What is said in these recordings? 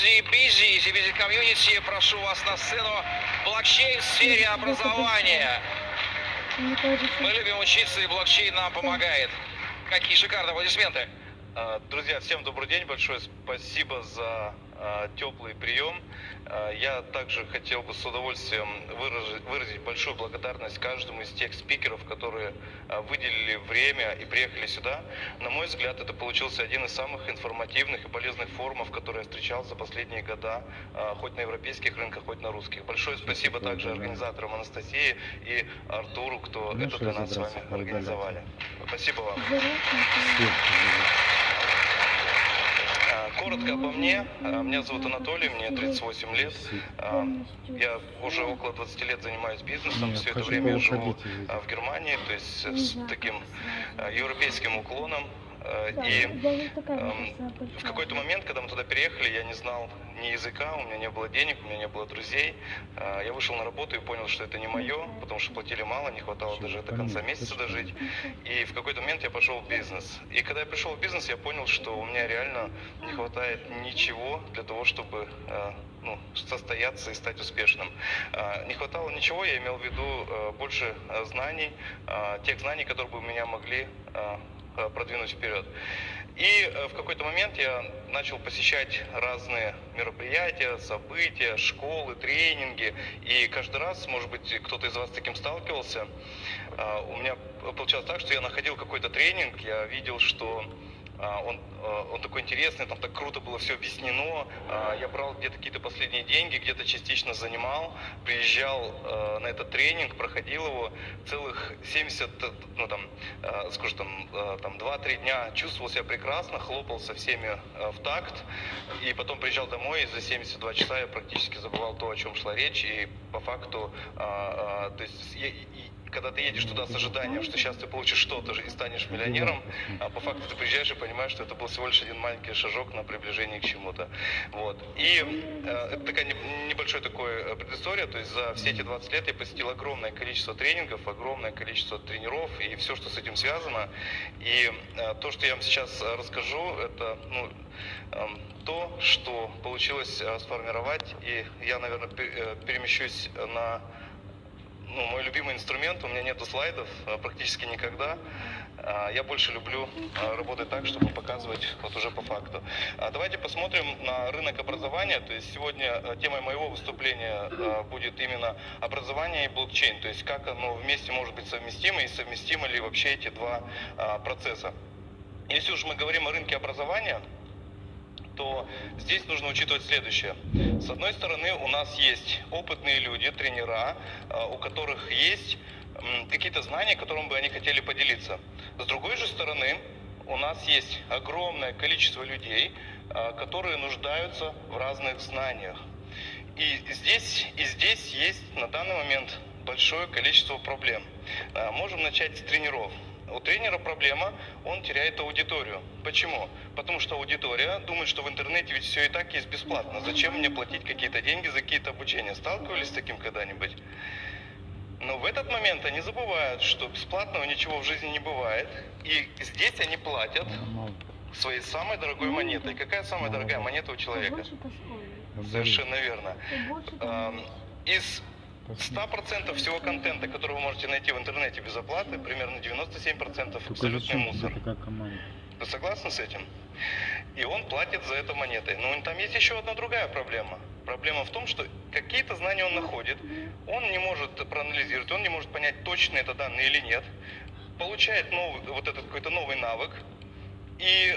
Easy Busy, Easy Busy Community. Прошу вас на сцену. Блокчейн в сфере образования. Мы любим учиться, и блокчейн нам помогает. Какие шикарные аплодисменты. А, Друзья, всем добрый день, большое спасибо за теплый прием. А, Я также хотел бы с удовольствием выразить, выразить большую благодарность каждому из тех спикеров, которые а, выделили время и приехали сюда. На мой взгляд, это получился один из самых информативных и полезных форумов, которые я встречал за последние года, хоть на европейских рынках, хоть на русских. Большое спасибо также организаторам Анастасии и Артуру, кто это для нас с вами организовали. Спасибо вам. Коротко обо мне. А, Меня зовут Анатолий, мне 38 лет. А, Я уже около 20 лет занимаюсь бизнесом. Все это время я живу а, в Германии, то есть с таким европейским уклоном. Да, И эм, в какой-то момент, когда мы туда переехали, я не знал ни языка, у меня не было денег, у меня не было друзей. А, Я вышел на работу и понял, что это не мое, потому что платили мало, не хватало даже до конца месяца дожить. И в какой-то момент я пошел в бизнес. И когда я пришел в бизнес, я понял, что у меня реально не хватает ничего для того, чтобы э, ну, состояться и стать успешным. Э, Не хватало ничего, я имел в виду э, больше э, знаний, э, тех знаний, которые бы меня могли э, э, продвинуть вперед. И э, в какой-то момент я начал посещать разные мероприятия, события, школы, тренинги. И каждый раз, может быть, кто-то из вас с таким сталкивался, а, у меня получалось так, что я находил какой-то тренинг, я видел, что он, а, он такой интересный, там так круто было все объяснено. А, Я брал где-то какие-то последние деньги, где-то частично занимал, приезжал а, на этот тренинг, проходил его целых 70, э, ну там, а, скажем, там, а, там 2-3 дня, чувствовал себя прекрасно, хлопал со всеми а, в такт, и потом приезжал домой, и за 72 часа я практически забывал то, о чем шла речь, и по факту, а, а, то есть, я- когда ты едешь туда с ожиданием, что сейчас ты получишь что-то и станешь миллионером, а по факту ты приезжаешь и понимаешь, что это был всего лишь один маленький шажок на приближение к чему-то. Вот. И э, это такая не- небольшая такой э, предыстория, то есть за все эти 20 лет я посетил огромное количество тренингов, огромное количество тренеров и все, что с этим связано. И э, то, что я вам сейчас э, расскажу, это ну, эм, то, что получилось э, сформировать, и я, наверное, э, перемещусь на ну, мой любимый инструмент, у меня нету слайдов э, практически никогда. А, Я больше люблю э, работать так, чтобы показывать вот уже по факту. А Давайте посмотрим на рынок образования. То есть сегодня темой моего выступления будет именно образование и блокчейн. То есть как оно вместе может быть совместимо и совместимы ли вообще эти два а, процесса. Если уж мы говорим о рынке образования, то здесь нужно учитывать следующее. С одной стороны, у нас есть опытные люди, тренера, э, у которых есть какие-то знания, которым бы они хотели поделиться. С другой же стороны, у нас есть огромное количество людей, э, которые нуждаются в разных знаниях. И здесь, и здесь есть на данный момент большое количество проблем. Э, Можем начать с тренеров. У тренера проблема, он теряет аудиторию. Почему? Потому что аудитория думает, что в интернете ведь все и так есть бесплатно. Зачем мне платить какие-то деньги за какие-то обучения? Сталкивались с таким когда-нибудь? Но в этот момент они забывают, что бесплатного ничего в жизни не бывает. И здесь они платят своей самой дорогой монетой. Какая самая дорогая монета у человека? Совершенно верно. Из 100% всего контента, который вы можете найти в интернете без оплаты, примерно 97% Только абсолютный мусор. такая команда? Вы согласны с этим? И он платит за это монетой. Но там есть еще одна другая проблема. Проблема в том, что какие-то знания он находит, он не может проанализировать, он не может понять, точно это данные или нет, получает новый, вот этот какой-то новый навык и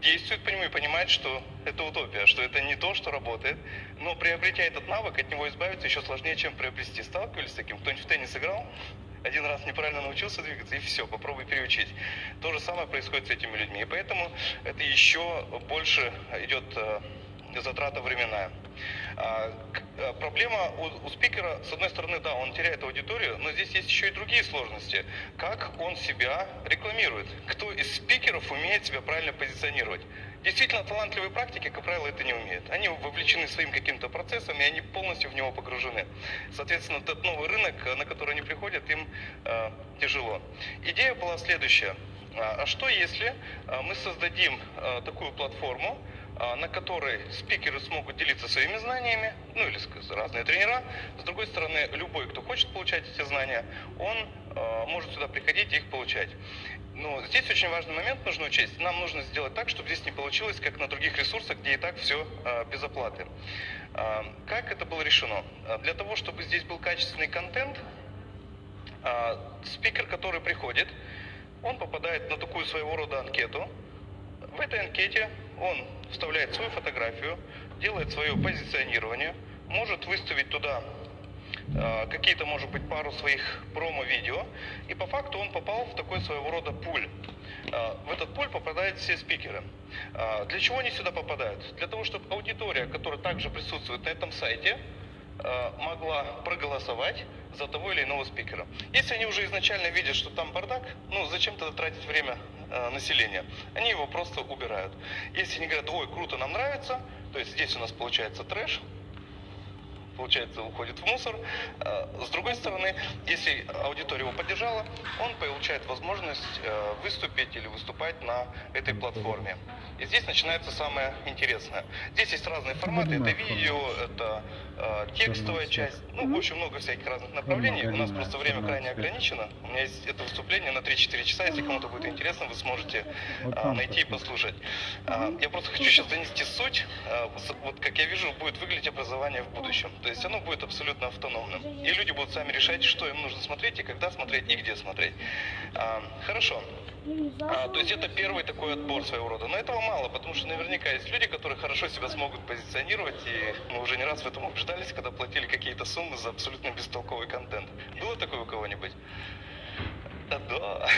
действует по нему и понимает, что это утопия, что это не то, что работает. Но приобретя этот навык, от него избавиться еще сложнее, чем приобрести. Сталкивались с таким? Кто-нибудь в теннис играл? Один раз неправильно научился двигаться, и все, попробуй переучить. То же самое происходит с этими людьми. И поэтому это еще больше идет э, затрата временная. А, а, Проблема у, у спикера, с одной стороны, да, он теряет аудиторию, но здесь есть еще и другие сложности. Как он себя рекламирует? Кто из спикеров умеет себя правильно позиционировать? Действительно, талантливые практики, как правило, это не умеют. Они вовлечены своим каким-то процессом, и они полностью в него погружены. Соответственно, этот новый рынок, э, на который они приходят, им э, тяжело. Идея была следующая. А а что если э, мы создадим э, такую платформу, на которой спикеры смогут делиться своими знаниями, ну или разные тренера. С другой стороны, любой, кто хочет получать эти знания, он а, может сюда приходить и их получать. Но здесь очень важный момент нужно учесть. Нам нужно сделать так, чтобы здесь не получилось, как на других ресурсах, где и так все без оплаты. А, Как это было решено? А, Для того, чтобы здесь был качественный контент, а, спикер, который приходит, он попадает на такую своего рода анкету. В этой анкете он вставляет свою фотографию, делает свое позиционирование, может выставить туда э, какие-то, может быть, пару своих промо-видео, и по факту он попал в такой своего рода пуль. Э, В этот пуль попадают все спикеры. Э, Для чего они сюда попадают? Для того, чтобы аудитория, которая также присутствует на этом сайте, могла проголосовать за того или иного спикера. Если они уже изначально видят, что там бардак, ну зачем тогда тратить время э, населения? Они его просто убирают. Если они говорят, ой, круто, нам нравится, то есть здесь у нас получается трэш, получается, уходит в мусор. Э, С другой стороны, если аудитория его поддержала, он получает возможность э, выступить или выступать на этой платформе. И здесь начинается самое интересное. Здесь есть разные форматы. Это видео, это э, текстовая часть. Ну, очень много всяких разных направлений. У нас просто время крайне ограничено. У меня есть это выступление на 3-4 часа. Если кому-то будет интересно, вы сможете найти и послушать. Я просто хочу сейчас донести суть. Вот как я вижу, будет выглядеть образование в будущем. То есть оно будет абсолютно автономным. И люди будут сами решать, что им нужно смотреть, и когда смотреть, и где смотреть. А, Хорошо. А, то есть это первый такой отбор своего рода. Но этого мало, потому что наверняка есть люди, которые хорошо себя смогут позиционировать, и мы уже не раз в этом убеждались, когда платили какие-то суммы за абсолютно бестолковый контент. Было такое у кого-нибудь? Да.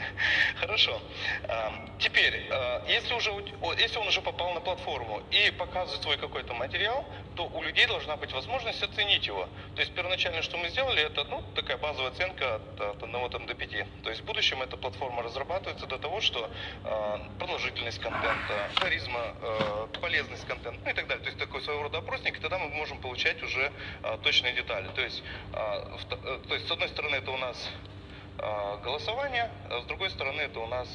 Хорошо. А, Теперь, а, если, уже, если он уже попал на платформу и показывает свой какой-то материал, то у людей должна быть возможность оценить его. То есть первоначально, что мы сделали, это ну, такая базовая оценка от, от 1 там, до 5. То есть в будущем эта платформа разрабатывается до того, что а, продолжительность контента, харизма, а, полезность контента, ну и так далее. То есть такой своего рода опросник, и тогда мы можем получать уже точные детали. То есть, э, то есть с одной стороны это у нас голосование, а с другой стороны это у нас,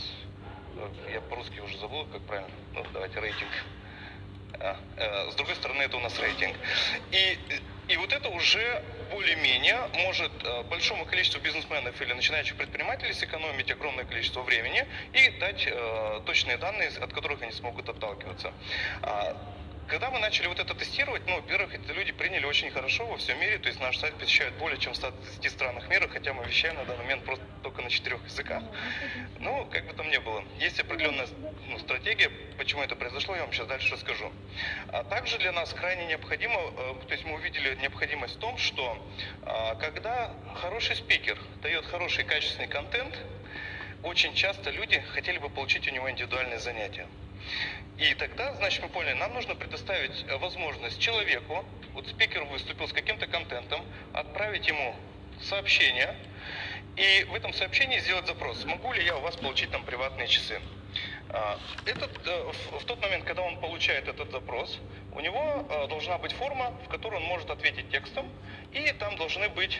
э, я по-русски уже забыл, как правильно, ну давайте рейтинг. А, э, С другой стороны, это у нас рейтинг. И, и вот это уже более-менее может э, большому количеству бизнесменов или начинающих предпринимателей сэкономить огромное количество времени и дать точные данные, от которых они смогут отталкиваться. Когда мы начали вот это тестировать, ну, во-первых, эти люди приняли очень хорошо во всем мире, то есть наш сайт посещают более чем в 130 странах мира, хотя мы вещаем на данный момент просто только на четырех языках. Ну, как бы там ни было, есть определенная ну, стратегия, почему это произошло, я вам сейчас дальше расскажу. А также для нас крайне необходимо, э, то есть мы увидели необходимость в том, что а, когда хороший спикер дает хороший качественный контент, очень часто люди хотели бы получить у него индивидуальные занятия. И тогда, значит, мы поняли, нам нужно предоставить э, возможность человеку, вот спикер выступил с каким-то контентом, отправить ему сообщение, и в этом сообщении сделать запрос, могу ли я у вас получить там приватные часы. А, Этот, э, в, тот момент, когда он получает этот запрос, у него э, должна быть форма, в которой он может ответить текстом, и там должны быть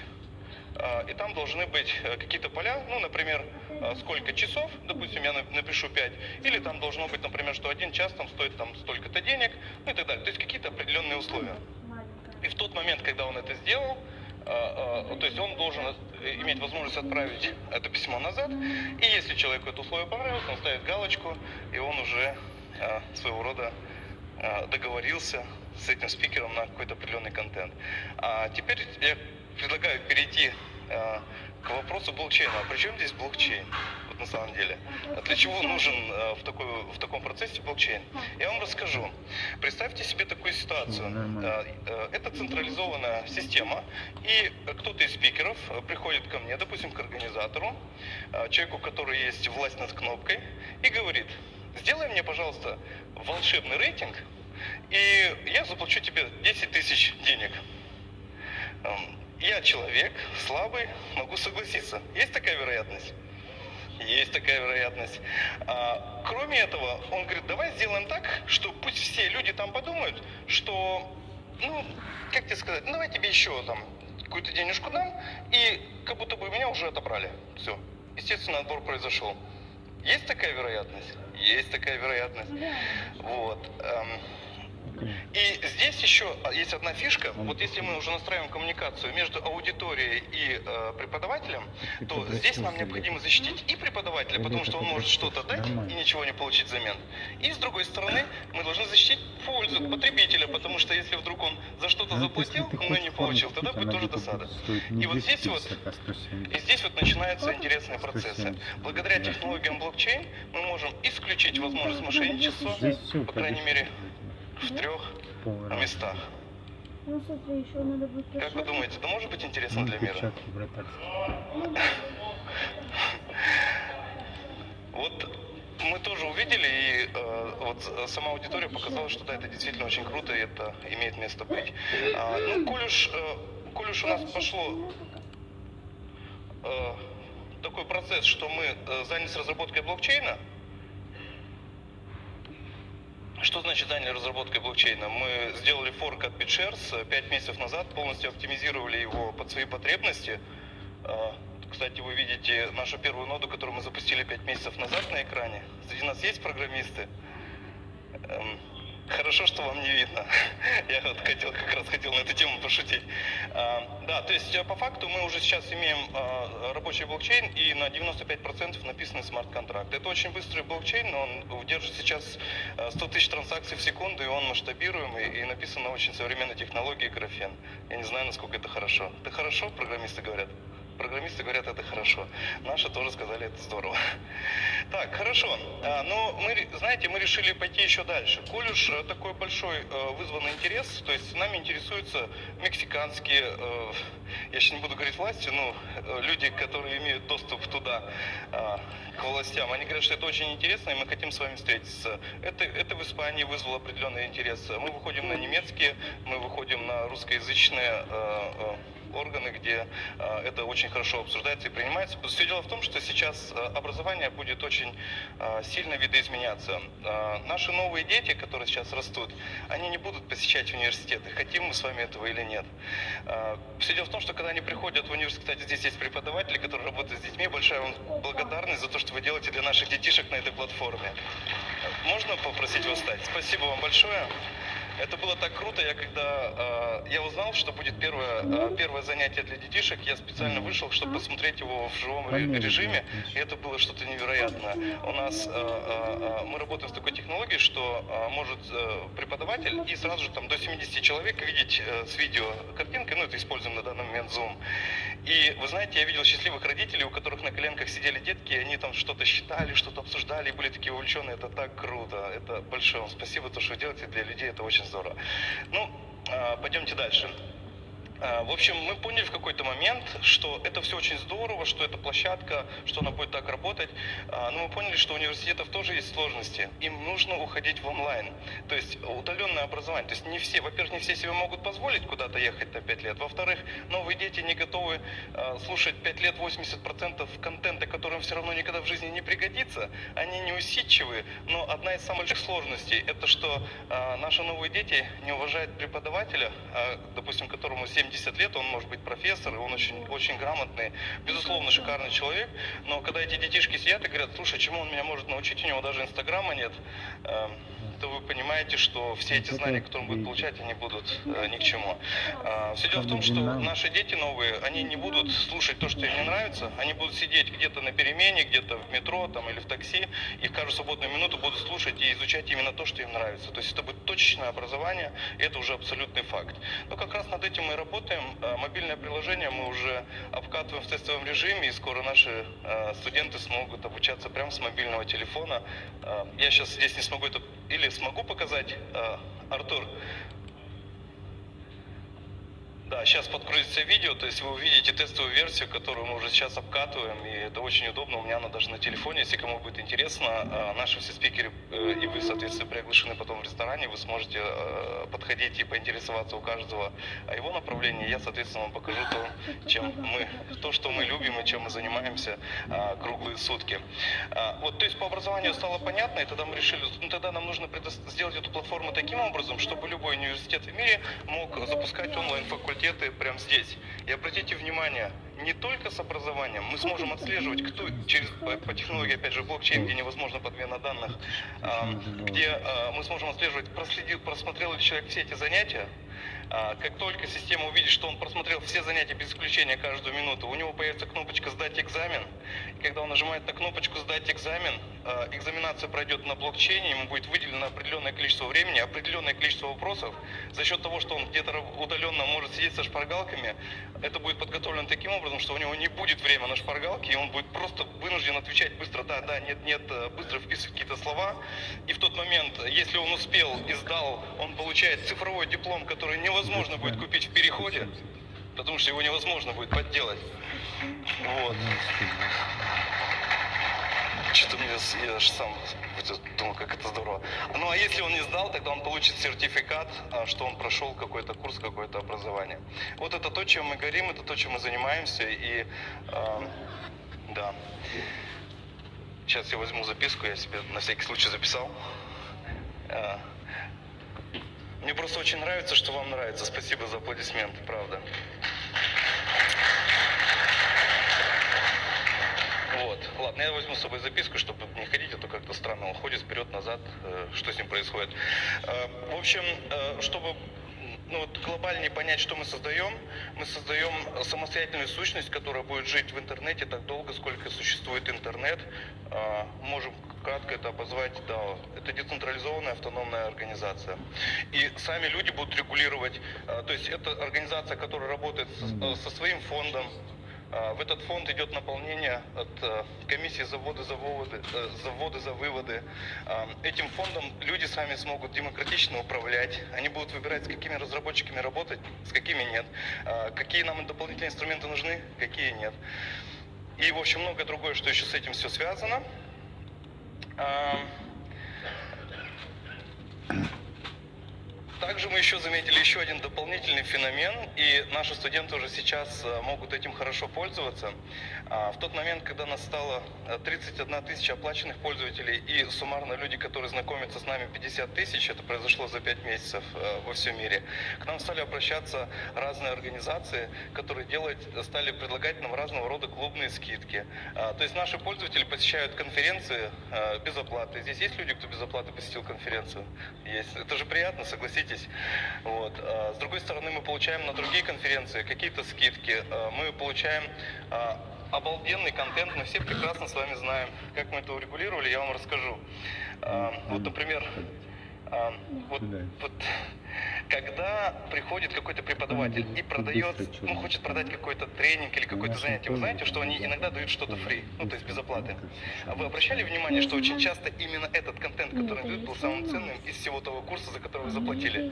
и там должны быть э, какие-то поля, ну, например, э, сколько часов, допустим, я на- напишу 5, или там должно быть, например, что один час там стоит там столько-то денег, ну и так далее. То есть какие-то определенные условия. И в тот момент, когда он это сделал, а, а, то есть он должен э, иметь возможность отправить это письмо назад, и если человеку это условие понравилось, он ставит галочку, и он уже а, своего рода а, договорился с этим спикером на какой-то определенный контент. А теперь я предлагаю перейти а, к вопросу блокчейна. А при чем здесь блокчейн? Вот на самом деле. А для чего нужен а, в, такой, в таком процессе блокчейн? Я вам расскажу. Представьте себе такую ситуацию. А, э, Это централизованная система, и кто-то из спикеров э, приходит ко мне, допустим, к организатору, э, человеку, у которого есть власть над кнопкой, и говорит, сделай мне, пожалуйста, волшебный рейтинг, и я заплачу тебе 10 тысяч денег. Я человек слабый, могу согласиться. Есть такая вероятность? Есть такая вероятность. А, кроме этого, он говорит, давай сделаем так, что пусть все люди там подумают, что, ну, как тебе сказать, ну, давай тебе еще там какую-то денежку дам, и как будто бы меня уже отобрали. Все. Естественно, отбор произошел. Есть такая вероятность? есть такая вероятность. Реально. Вот. эм. И здесь еще есть одна фишка. Вот если мы уже настраиваем коммуникацию между аудиторией и э, преподавателем, то здесь нам необходимо защитить и преподавателя, потому что он может что-то дать и ничего не получить взамен. И с другой стороны, мы должны защитить пользу потребителя, потому что если вдруг он за что-то Ну, заплатил, но не получил, тогда будет она тоже где-то досада. И вот 200 здесь вот- а 170. И здесь вот начинаются интересные процессы. 170. Благодаря Да. технологиям блокчейн мы можем исключить возможность мошенничества по крайней мере, в Ну, трех местах. Ну, смотри, еще надо будет Как вы думаете, это может быть интересно для мира? Вот мы тоже увидели, и э, вот э, сама аудитория показала, что да, это действительно очень круто, и это имеет место быть. А, ну, коль уж, э, коль уж у нас пошло э, такой процесс, что мы э, занялись разработкой блокчейна, что значит заняли разработкой блокчейна? Мы сделали форк от BitShares 5 месяцев назад, полностью оптимизировали его под свои потребности. Э, Кстати, вы видите нашу первую ноду, которую мы запустили 5 месяцев назад на экране. Среди нас есть программисты? Хорошо, что вам не видно. Я вот хотел, как раз хотел на эту тему пошутить. А, Да, то есть э, по факту мы уже сейчас имеем а, рабочий блокчейн и на 95% написаны смарт-контракты. Это очень быстрый блокчейн, но он удерживает сейчас э, 100 тысяч транзакций в секунду, и он масштабируемый, и написан на очень современной технологии графен. Я не знаю, насколько это хорошо. Это хорошо, программисты говорят? Программисты говорят, это хорошо. Наши тоже сказали, это здорово. Так, хорошо. А, Но мы, ре- знаете, мы решили пойти еще дальше. Коль уж э, такой большой э, вызванный интерес, то есть нами интересуются мексиканские, э, я сейчас не буду говорить власти, но люди, которые имеют доступ туда, а, к властям, они говорят, что это очень интересно, и мы хотим с вами встретиться. Это, это в Испании вызвало определенный интерес. Мы выходим на немецкие, мы выходим на русскоязычные органы, где э, это очень хорошо обсуждается и принимается. Все дело в том, что сейчас э, образование будет очень э, сильно видоизменяться. Наши новые дети, которые сейчас растут, они не будут посещать университеты, хотим мы с вами этого или нет. Все дело в том, что когда они приходят в университет, кстати, здесь есть преподаватели, которые работают с детьми, большая вам благодарность за то, что вы делаете для наших детишек на этой платформе. Можно попросить вас встать? Спасибо вам большое. Это было так круто, я когда э, я узнал, что будет первое, э, первое занятие для детишек, я специально вышел, чтобы посмотреть его в живом режиме, и это было что-то невероятное. У нас, э, э, э, мы работаем с такой технологией, что э, может э, преподаватель и сразу же там до 70 человек видеть э, с видео картинкой, ну это используем на данный момент Zoom. И вы знаете, я видел счастливых родителей, у которых на коленках сидели детки, и они там что-то считали, что-то обсуждали, и были такие увлеченные. Это так круто. Это большое вам спасибо, то, что вы делаете для людей, это очень здорово. Ну, а, пойдемте дальше. А, В общем, мы поняли в какой-то момент, что это все очень здорово, что это площадка, что она будет так работать. А, Но мы поняли, что у университетов тоже есть сложности. Им нужно уходить в онлайн. То есть удаленное образование. То есть не все, во-первых, не все себе могут позволить куда-то ехать на 5 лет. Во-вторых, новые дети не готовы а, слушать 5 лет 80% контента, который им все равно никогда в жизни не пригодится. Они неусидчивые. Но одна из самых больших сложностей, это что наши новые дети не уважают преподавателя, допустим, которому 70 лет, он может быть профессор, он очень, очень грамотный, безусловно, шикарный человек, но когда эти детишки сидят и говорят, слушай, чему он меня может научить, у него даже инстаграма нет, эм, то вы понимаете, что все эти знания, которые он будет получать, они будут э, ни к чему. Все дело в том, что наши дети новые, они не будут слушать то, что им не нравится, они будут сидеть где-то на перемене, где-то в метро там, или в такси, и в каждую свободную минуту будут слушать и изучать именно то, что им нравится. То есть это будет точечное образование, и это уже абсолютный факт. Но как раз над этим мы и работаем. Э, Мобильное приложение мы уже обкатываем в тестовом режиме, и скоро наши э, студенты смогут обучаться прямо с мобильного телефона. Э, Я сейчас здесь не смогу это или смогу показать, э, Артур. Да, сейчас подгрузится видео, то есть вы увидите тестовую версию, которую мы уже сейчас обкатываем, и это очень удобно, у меня она даже на телефоне, если кому будет интересно, э, наши все спикеры э, и вы, соответственно, приглашены потом в ресторане, вы сможете э, подходить и поинтересоваться у каждого о его направлении, я, соответственно, вам покажу то, чем мы, то, что мы любим и чем мы занимаемся э, круглые сутки. А, Вот, то есть по образованию стало понятно, и тогда мы решили, ну тогда нам нужно сделать эту платформу таким образом, чтобы любой университет в мире мог запускать онлайн-факультеты прямо здесь. И обратите внимание, не только с образованием, мы сможем отслеживать, кто через по, по технологии, опять же, блокчейн, где невозможно подмена данных, а, где а, мы сможем отслеживать, проследил, просмотрел ли человек все эти занятия, как только система увидит, что он просмотрел все занятия без исключения каждую минуту, у него появится кнопочка «Сдать экзамен». И когда он нажимает на кнопочку «Сдать экзамен», а, экзаменация пройдет на блокчейне, ему будет выделено определенное количество времени, определенное количество вопросов. За счет того, что он где-то удаленно может сидеть со шпаргалками, это будет подготовлено таким образом, что у него не будет времени на шпаргалке, и он будет просто вынужден отвечать быстро «да, да, нет, нет», э, быстро вписывать какие-то слова. И в тот момент, если он успел и сдал, он получает цифровой диплом, который невозможно будет купить в переходе, потому что его невозможно будет подделать. Вот. Что-то мне, я аж сам думал, как это здорово. Ну а если он не сдал, тогда он получит сертификат, а, что он прошел какой-то курс, какое-то образование. Вот это то, чем мы горим, это то, чем мы занимаемся. И а, да. Сейчас я возьму записку, я себе на всякий случай записал. А, Мне просто очень нравится, что вам нравится. Спасибо за аплодисменты, правда. Вот. Ладно, я возьму с собой записку, чтобы не ходить, а то как-то странно он ходит вперед-назад, э, что с ним происходит. Э, В общем, э, чтобы ну, вот глобальнее понять, что мы создаем, мы создаем самостоятельную сущность, которая будет жить в интернете так долго, сколько существует интернет. Можем кратко это обозвать DAO. Это децентрализованная автономная организация. И сами люди будут регулировать, э, то есть это организация, которая работает со, со своим фондом, а, В этот фонд идет наполнение от э, комиссии за вводы, за выводы, э, за вводы, за выводы. А, Этим фондом люди сами смогут демократично управлять. Они будут выбирать, с какими разработчиками работать, с какими нет. А, Какие нам дополнительные инструменты нужны, какие нет. И, в общем, многое другое, что еще с этим все связано. А, Также мы еще заметили еще один дополнительный феномен, и наши студенты уже сейчас э, могут этим хорошо пользоваться. А, В тот момент, когда нас стало э, 31 тысяча оплаченных пользователей и суммарно люди, которые знакомятся с нами 50 тысяч, это произошло за 5 месяцев э, во всем мире, к нам стали обращаться разные организации, которые делать, стали предлагать нам разного рода клубные скидки. А, То есть наши пользователи посещают конференции э, без оплаты. Здесь есть люди, кто без оплаты посетил конференцию? Есть. Это же приятно, согласитесь. Вот. А, С другой стороны, мы получаем на другие конференции какие-то скидки. А, Мы получаем а, обалденный контент, мы все прекрасно с вами знаем. Как мы это урегулировали, я вам расскажу. Вот, например, а, вот, вот когда приходит какой-то преподаватель и продает, ну, хочет продать какой-то тренинг или какое-то занятие, вы знаете, что они иногда дают что-то фри, ну, то есть без оплаты. А вы обращали внимание, что очень часто именно этот контент, который дают, был самым ценным из всего того курса, за который вы заплатили?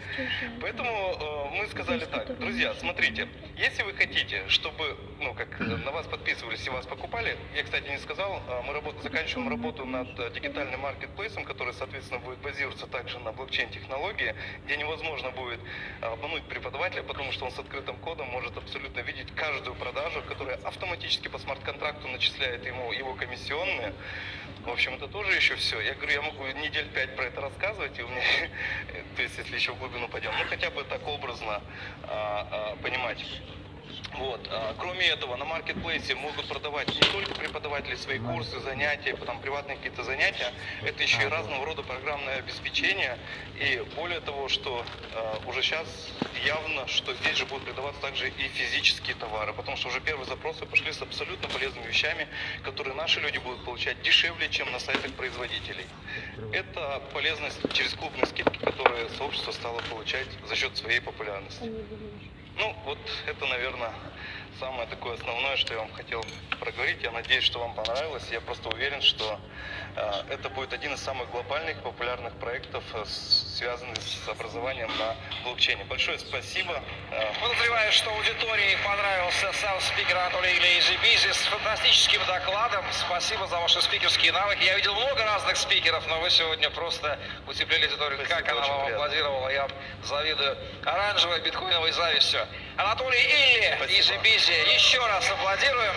Поэтому э, мы сказали так, друзья, смотрите, если вы хотите, чтобы, ну, как э, на вас подписывались и вас покупали, я, кстати, не сказал, э, мы работ- заканчиваем работу над э, дигитальным маркетплейсом, который, соответственно, будет базироваться также на блокчейн-технологии, где невозможно будет э, обмануть преподавателя, потому что он с открытым кодом может абсолютно видеть каждую продажу, которая автоматически по смарт-контракту начисляет ему его комиссионные. В общем, это тоже еще все. Я говорю, я могу недель пять про это рассказывать, и у меня, то есть, если еще в глубину пойдем, ну, хотя бы так образно а, а, понимать. Вот. а, Кроме этого, на маркетплейсе могут продавать не только преподаватели свои курсы, занятия, потом приватные какие-то занятия, это еще и разного рода программное обеспечение. И более того, что а, уже сейчас явно, что здесь же будут продаваться также и физические товары, потому что уже первые запросы пошли с абсолютно полезными вещами, которые наши люди будут получать дешевле, чем на сайтах производителей. Это полезность через клубные скидки, которые сообщество стало получать за счет своей популярности. Ну, вот это, наверное, самое такое основное, что я вам хотел проговорить. Я надеюсь, что вам понравилось. Я просто уверен, что э, это будет один из самых глобальных популярных проектов, э, связанных с образованием на блокчейне. Большое спасибо. Э, Подозреваю, что аудитории понравился сам спикер Анатолий Лейзи Бизи с фантастическим докладом. Спасибо за ваши спикерские навыки. Я видел много разных спикеров, но вы сегодня просто утеплили аудиторию. Спасибо, как она вам приятно. аплодировала, я завидую. Оранжевой, биткоиновой завистью. Анатолий Илли, Спасибо. Изи Бизи, еще раз аплодируем.